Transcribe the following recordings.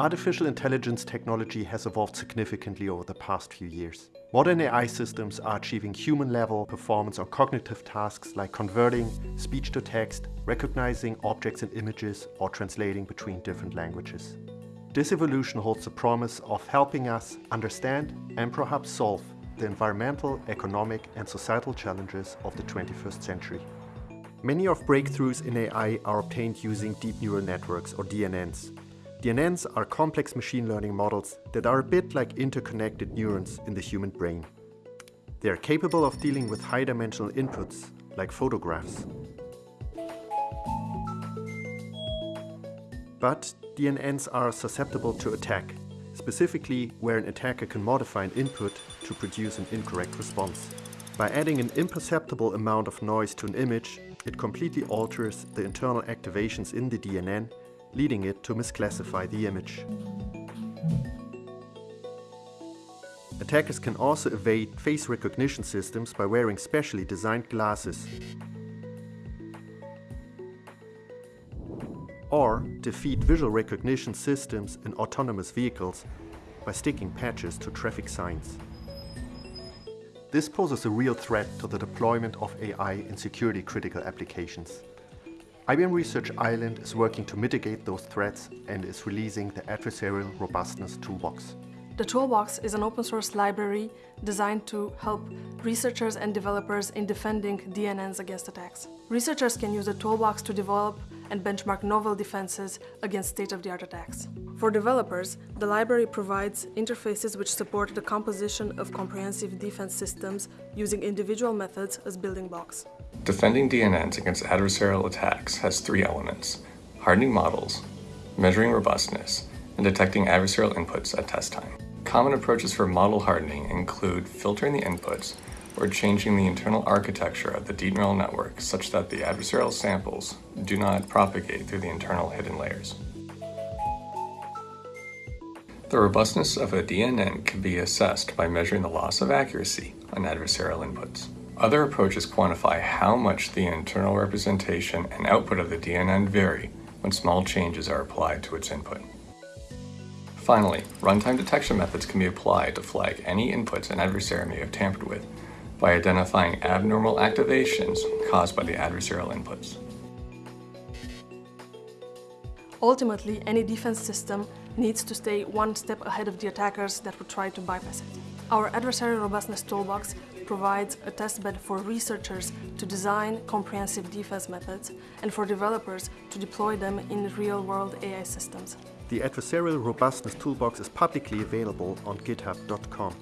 Artificial intelligence technology has evolved significantly over the past few years. Modern AI systems are achieving human-level performance on cognitive tasks like converting speech to text, recognizing objects and images, or translating between different languages. This evolution holds the promise of helping us understand and perhaps solve the environmental, economic and societal challenges of the 21st century. Many of breakthroughs in AI are obtained using deep neural networks or DNNs, DNNs are complex machine learning models that are a bit like interconnected neurons in the human brain. They are capable of dealing with high-dimensional inputs, like photographs. But DNNs are susceptible to attack, specifically where an attacker can modify an input to produce an incorrect response. By adding an imperceptible amount of noise to an image, it completely alters the internal activations in the DNN leading it to misclassify the image. Attackers can also evade face recognition systems by wearing specially designed glasses. Or defeat visual recognition systems in autonomous vehicles by sticking patches to traffic signs. This poses a real threat to the deployment of AI in security critical applications. IBM Research Ireland is working to mitigate those threats and is releasing the Adversarial Robustness Toolbox. The Toolbox is an open source library designed to help researchers and developers in defending DNNs against attacks. Researchers can use the Toolbox to develop and benchmark novel defenses against state-of-the-art attacks. For developers, the library provides interfaces which support the composition of comprehensive defense systems using individual methods as building blocks. Defending DNNs against adversarial attacks has three elements, hardening models, measuring robustness, and detecting adversarial inputs at test time. Common approaches for model hardening include filtering the inputs or changing the internal architecture of the deep neural network such that the adversarial samples do not propagate through the internal hidden layers. The robustness of a DNN can be assessed by measuring the loss of accuracy on adversarial inputs. Other approaches quantify how much the internal representation and output of the DNN vary when small changes are applied to its input. Finally, runtime detection methods can be applied to flag any inputs an adversary may have tampered with by identifying abnormal activations caused by the adversarial inputs. Ultimately, any defense system needs to stay one step ahead of the attackers that would try to bypass it. Our Adversarial Robustness Toolbox provides a testbed for researchers to design comprehensive defense methods and for developers to deploy them in real-world AI systems. The Adversarial Robustness Toolbox is publicly available on github.com.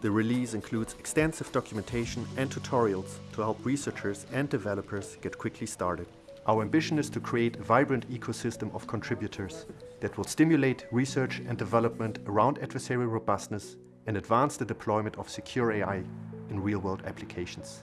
The release includes extensive documentation and tutorials to help researchers and developers get quickly started. Our ambition is to create a vibrant ecosystem of contributors that will stimulate research and development around adversarial robustness and advance the deployment of secure AI in real-world applications.